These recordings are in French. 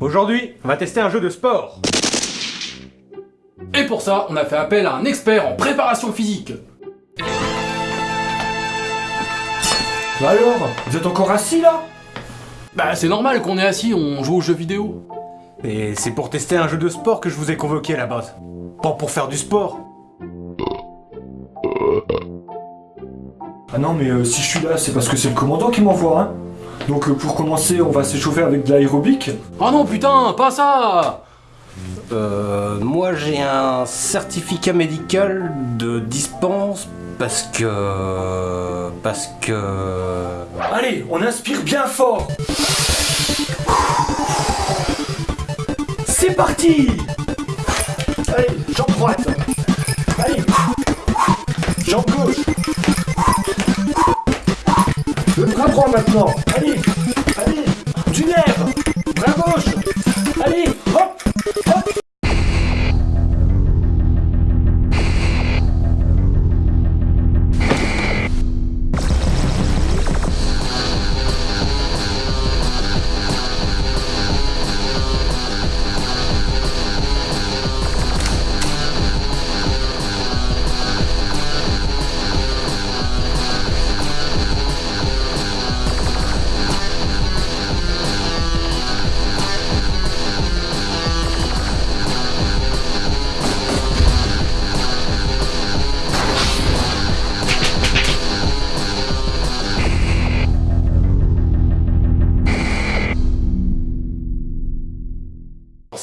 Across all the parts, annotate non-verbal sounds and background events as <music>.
Aujourd'hui, on va tester un jeu de sport. Et pour ça, on a fait appel à un expert en préparation physique. Bah alors, vous êtes encore assis là? Bah c'est normal qu'on est assis, on joue aux jeux vidéo. Et c'est pour tester un jeu de sport que je vous ai convoqué à la base. Pas pour faire du sport. Ah non mais euh, si je suis là, c'est parce que c'est le commandant qui m'envoie, hein Donc euh, pour commencer, on va s'échauffer avec de l'aérobic. Oh non putain, pas ça Euh, moi j'ai un certificat médical de dispense parce que... parce que... Allez, on inspire bien fort. C'est parti. Allez, jambe droite. Allez. Jambe gauche. Le bras droit maintenant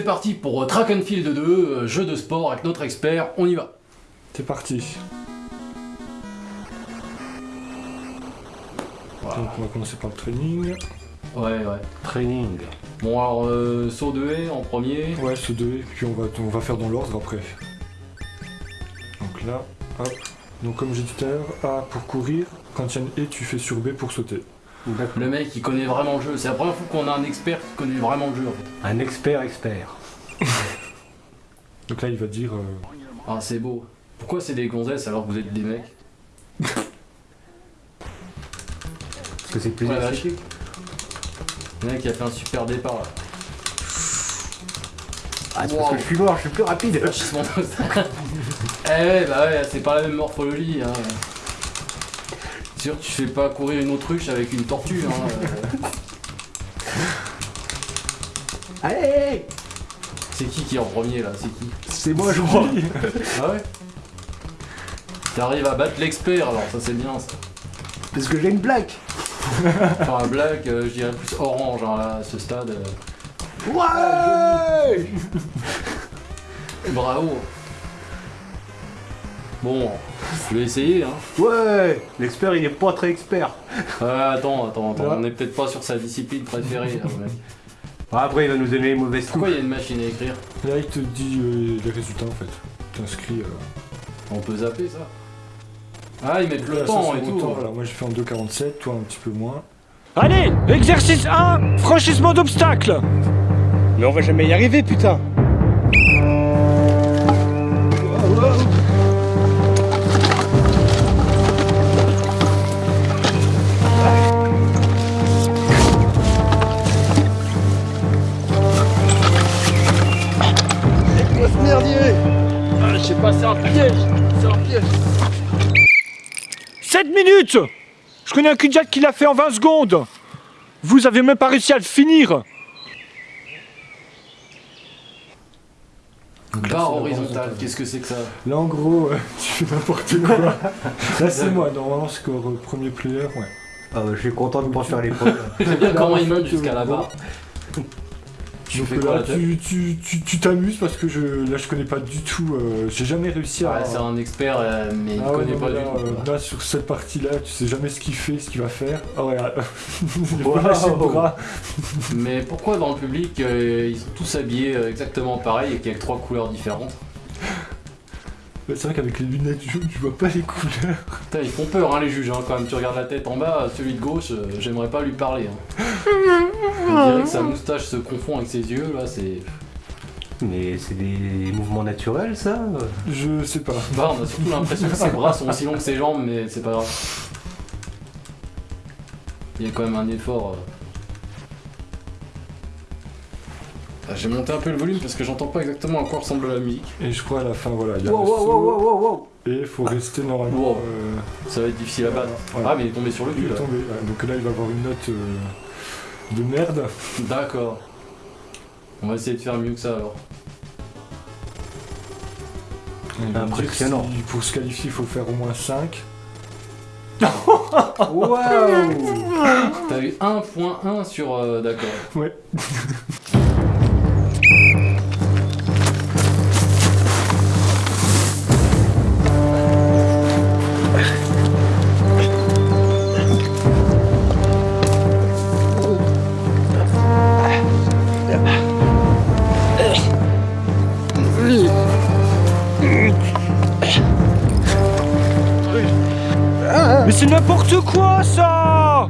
C'est parti pour euh, Track and Field 2, euh, jeu de sport avec notre expert, on y va. C'est parti. Voilà. Donc on va commencer par le training. Ouais, ouais. Training. Bon alors, euh, saut de haie en premier. Ouais, ce deux, et puis on va, on va faire dans l'ordre après. Donc là, hop. Donc comme j'ai dit tout à l'heure, A pour courir, quand il y a une haie, tu fais sur B pour sauter. Le mec il connaît vraiment le jeu, c'est la première fois qu'on a un expert qui connaît vraiment le jeu en fait. Un expert expert. <laughs> Donc là, il va dire... euh, Ah c'est beau. Pourquoi c'est des gonzesses alors que vous êtes des mecs Parce que c'est plus Ouais, vache. esthétique. Le mec il a fait un super départ là. Ah, c'est Wow. parce que je suis mort, je suis plus rapide. <laughs> Eh ouais, bah ouais, c'est pas la même morphologie. Hein. Sûr, tu fais pas courir une autruche avec une tortue. Hein. euh. Allez C'est qui qui est en premier là? C'est qui? C'est moi, je crois. <laughs> Ah ouais? T'arrives à battre l'expert alors, ça c'est bien ça. Parce que j'ai une blague. <laughs> Enfin, black, euh, je dirais plus orange hein, là, à ce stade. euh. Ouais <laughs> Bravo Bon, je vais essayer hein. Ouais L'expert, il est pas très expert. Ouais, attends, attends, attends, Ouais. on est peut-être pas sur sa discipline préférée. Ah, Après, il va nous donner les mauvaises. Pourquoi il y a une machine à écrire? Là, il te dit euh, les résultats en fait. T'inscris... Euh, On peut zapper ça. Ah, ils mettent le temps et tout. temps, voilà. Moi, j'ai fait en 2,47, toi un petit peu moins. Allez, exercice 1, franchissement d'obstacle. Mais on va jamais y arriver, putain. Merdier ah, Je sais pas, c'est un piège. C'est un piège. 7 minutes Je connais un Kudjat qui l'a fait en 20 secondes. Vous avez même pas réussi à le finir. Barre horizontale, qu'est-ce que c'est que ça Là, en gros, euh, <laughs> tu fais n'importe quoi. <laughs> Là, c'est moi. Normalement, score euh, premier player, ouais. Ah, bah, je suis content de pas faire les <laughs> preuves. J'aime bien comment en il monte jusqu'à euh, là-bas. Tu Donc fais là, tu tu- tu- tu t'amuses parce que je, là, je connais pas du tout. euh, j'ai jamais réussi à. Ouais, c'est un expert, euh, mais il Ah connaît pas mais du là, tout. euh, là, sur cette partie-là, tu sais jamais ce qu'il fait, ce qu'il va faire. Ah ouais, le bras. Mais pourquoi dans le public, euh, ils sont tous habillés euh, exactement pareil et qu'il y a trois couleurs différentes? C'est vrai qu'avec les lunettes jaunes, tu vois pas les couleurs. Putain, ils font peur, hein, les juges, hein, quand même. Tu regardes la tête en bas, celui de gauche, euh, j'aimerais pas lui parler. hein. On dirait que sa moustache se confond avec ses yeux, là, c'est. Mais c'est des mouvements naturels, ça? Je sais pas. Bah, on a surtout l'impression que ses bras sont aussi longs que ses jambes, mais c'est pas grave. Il y a quand même un effort. Ah, J'ai monté un peu le volume parce que j'entends pas exactement à quoi ressemble la musique. Et je crois à la fin, voilà, il y a Wow, le wow, saut, wow, wow, wow, wow. et il faut rester normalement. Wow. euh, Ça va être difficile à battre. Ah, mais il est tombé sur le il cul est là. tombé. Ouais, donc là, il va avoir une note euh, de merde. D'accord. On va essayer de faire mieux que ça alors. Il Impressionnant. si pour se qualifier, il faut faire au moins 5. <laughs> Waouh T'as eu 1.1 sur. euh, D'accord. Ouais. <laughs> c'est n'importe quoi ça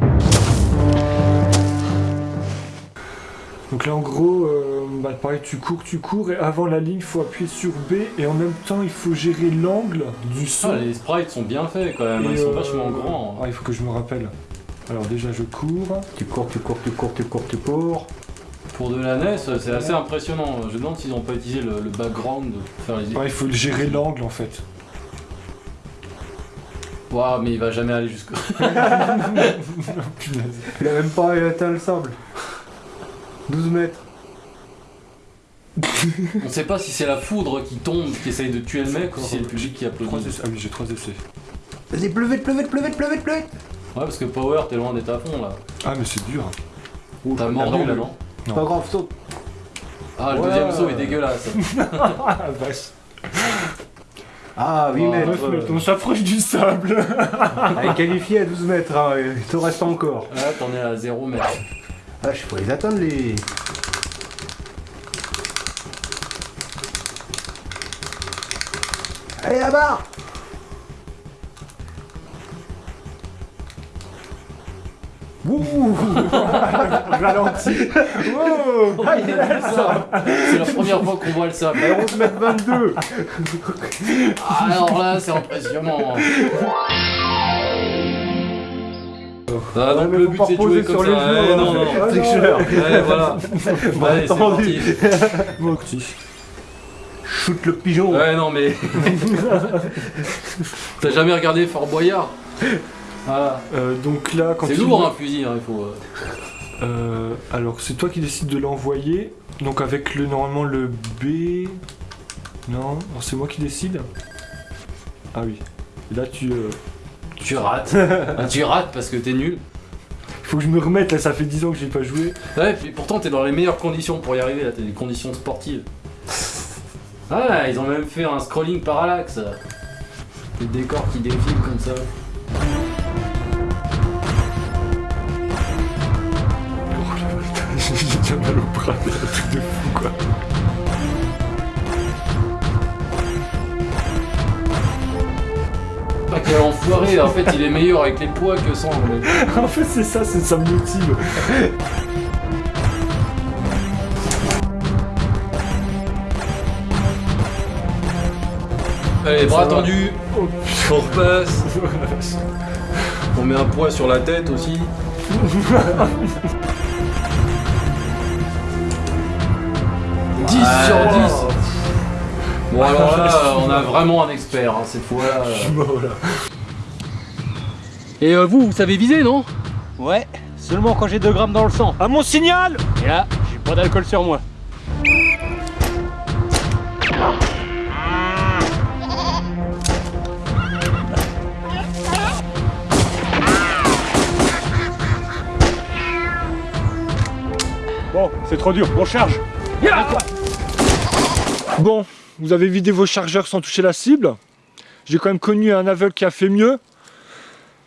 Donc là en gros, euh, bah, pareil tu cours, tu cours et avant la ligne il faut appuyer sur B et en même temps il faut gérer l'angle du saut. Ah, les sprites sont bien faits quand même, Et, ils sont euh, vachement grands. hein. Ah il faut que je me rappelle. Alors déjà je cours. Tu cours, tu cours, tu cours, tu cours, tu cours. Pour de la NES, c'est assez impressionnant. Je me demande s'ils ont pas utilisé le, le background pour faire les. Ouais, il faut gérer l'angle en fait. Waouh, mais il va jamais aller jusque. Punaise. <laughs> Il a même pas atteint le sable. 12 mètres. On sait pas si c'est la foudre qui tombe, qui essaye de tuer le mec, ou si c'est le public qui Trois applaudit. Ah oui j'ai trois essais. Vas-y, vite, plus vite, plus vite. Ouais, parce que Power, t'es loin d'être à fond là. Ah mais c'est dur. T'as mordu là, non Non. Pas grave, saute. Ah, le Ouais. deuxième saut est dégueulasse. <laughs> Ah vache. Ah, 8 Oh, mètres. Mètres, on s'approche du sable. <laughs> Elle est qualifiée à 12 mètres, hein, il te reste encore. Là, t'en es à 0 mètre. Ah, je faut les atteindre les. Allez là-bas Ouh Ralenti Oh Ah, il du sable. C'est la première fois qu'on voit le sable. 11 mètres 22 Ah, alors là, c'est impressionnant. Ah, donc mais le but c'est de jouer sur comme les ça. Ouais, hein. non, non. Ah, tricheur. Ouais, voilà. <laughs> Allez, c'est parti. Bon, petit. Shoot le pigeon Ouais, non, mais. <laughs> T'as jamais regardé Fort Boyard? Voilà. Euh, donc là quand C'est il- lourd un fusil, hein, il faut. euh, Euh, alors c'est toi qui décides de l'envoyer. Donc avec le normalement le B. Non, alors c'est moi qui décide. Ah oui. Et là tu. euh, Tu rates. Ah, <laughs> tu rates parce que t'es nul. Faut que je me remette là, ça fait 10 ans que j'ai pas joué. Ouais, puis pourtant t'es dans les meilleures conditions pour y arriver, là, t'as des conditions sportives. Ah, ils ont même fait un scrolling parallaxe. Des décors qui défilent comme ça. Déjà mal au bras, un truc de fou quoi. Ah, quel enfoiré, en fait il est meilleur avec les poids que sans. <laughs> en fait c'est ça, c'est ça me motive. Allez, bras tendus, Oh on repasse. <laughs> On met un poids sur la tête aussi. <laughs> 10 sur 10 Bon alors là, on a vraiment un expert hein, cette fois-là. Je suis mort là. Et euh, vous, vous savez viser, non? Ouais, seulement quand j'ai 2 grammes dans le sang. À mon signal Et là, j'ai pas d'alcool sur moi. Bon, c'est trop dur, on charge Bon, vous avez vidé vos chargeurs sans toucher la cible. J'ai quand même connu un aveugle qui a fait mieux.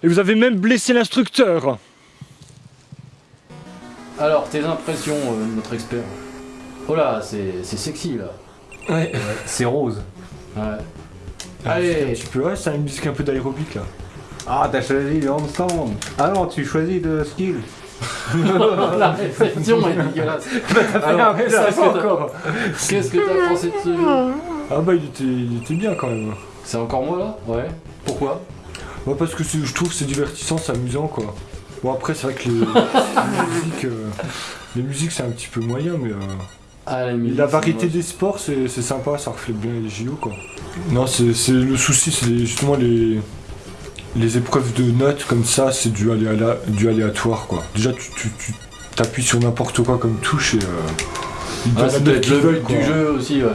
Et vous avez même blessé l'instructeur. Alors, tes impressions, euh, notre expert? Oh là, c'est c'est sexy là. Ouais. C'est rose. Ouais. Allez Tu peux, ouais, c'est une musique un peu d'aérobic là. Ah, t'as choisi le handstand. Ah non, tu choisis de skill. La réception est dégueulasse. <laughs> Alors, qu'est-ce que t'as- que t'as pensé de ce jeu Ah bah il était, il était bien quand même. C'est encore moi là? Ouais. Pourquoi? Moi parce que je trouve que c'est divertissant, c'est amusant quoi. Bon après c'est vrai que les, <laughs> les musiques, euh, les musiques c'est un petit peu moyen mais euh, Ah, la, musique, la variété des sports, c'est sympa, ça reflète bien les JO quoi. Non, c'est c'est- le souci, c'est justement les, les épreuves de notes comme ça, c'est du, aléa- du aléatoire quoi. Déjà, tu, tu, tu t'appuies sur n'importe quoi comme touche et. Euh, ils Ah, c'est peut-être le but du jeu aussi, ouais.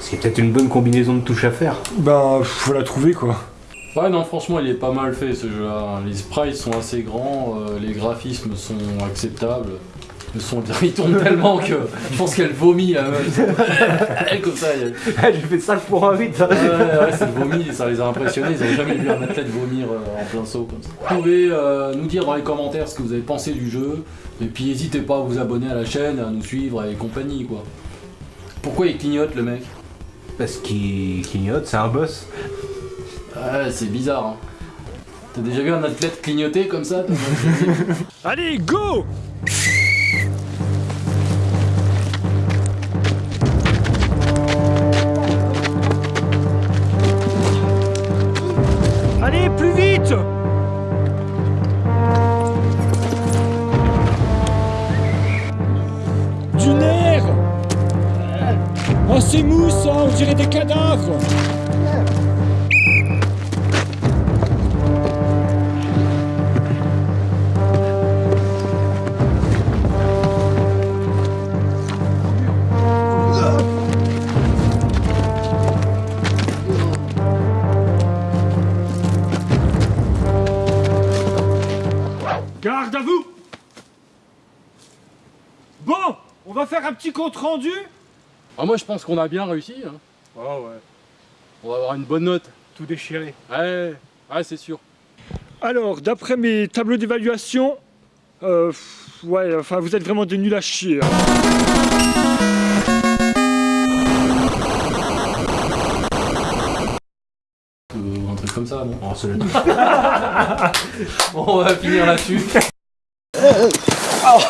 Ce qui est peut-être une bonne combinaison de touches à faire. Ben, faut la trouver quoi. Ouais, non, franchement, il est pas mal fait ce jeu-là. Les sprites sont assez grands, euh, les graphismes sont acceptables. Le son, il tourne tellement que je pense qu'elle vomit meuf. <laughs> Elle, comme ça, elle... J'ai fait ça pour un 8. Ouais, ouais, c'est vomi, ça les a impressionnés. Ils n'avaient jamais vu un athlète vomir euh, en plein saut comme ça. Vous pouvez euh, nous dire dans les commentaires ce que vous avez pensé du jeu. Et puis n'hésitez pas à vous abonner à la chaîne, à nous suivre et compagnie quoi. Pourquoi il clignote le mec? Parce qu'il clignote, c'est un boss. Ouais, c'est bizarre. Hein. T'as déjà vu un athlète clignoter comme ça? <laughs> Allez, go c'est mousse, hein, on dirait des cadavres. Garde à vous. Bon, on va faire un petit compte rendu ah, Moi je pense qu'on a bien réussi. Hein. Oh ouais, On va avoir une bonne note. tout déchiré. Ouais, ouais c'est sûr. Alors, d'après mes tableaux d'évaluation, euh, ouais, enfin, vous êtes vraiment des nuls à chier. hein. Euh, un truc comme ça, non? Oh, <laughs> on va finir là-dessus. <laughs> Oh,